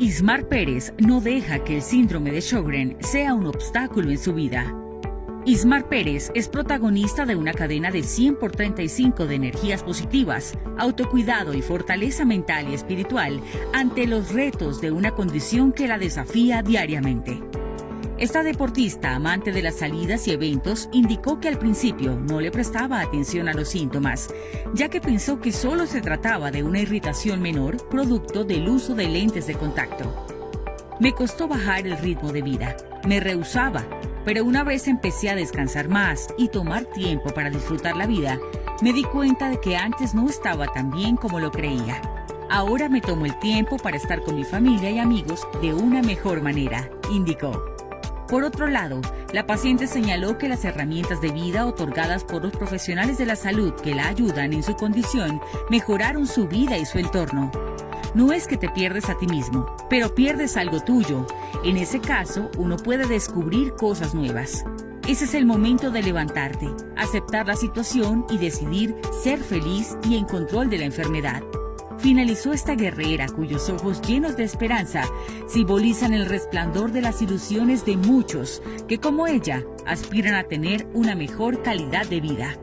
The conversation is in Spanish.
Ismar Pérez no deja que el síndrome de Sjögren sea un obstáculo en su vida. Ismar Pérez es protagonista de una cadena de 100 por 35 de energías positivas, autocuidado y fortaleza mental y espiritual ante los retos de una condición que la desafía diariamente. Esta deportista, amante de las salidas y eventos, indicó que al principio no le prestaba atención a los síntomas, ya que pensó que solo se trataba de una irritación menor producto del uso de lentes de contacto. Me costó bajar el ritmo de vida, me rehusaba, pero una vez empecé a descansar más y tomar tiempo para disfrutar la vida, me di cuenta de que antes no estaba tan bien como lo creía. Ahora me tomo el tiempo para estar con mi familia y amigos de una mejor manera, indicó. Por otro lado, la paciente señaló que las herramientas de vida otorgadas por los profesionales de la salud que la ayudan en su condición mejoraron su vida y su entorno. No es que te pierdes a ti mismo, pero pierdes algo tuyo. En ese caso, uno puede descubrir cosas nuevas. Ese es el momento de levantarte, aceptar la situación y decidir ser feliz y en control de la enfermedad finalizó esta guerrera cuyos ojos llenos de esperanza simbolizan el resplandor de las ilusiones de muchos que como ella aspiran a tener una mejor calidad de vida.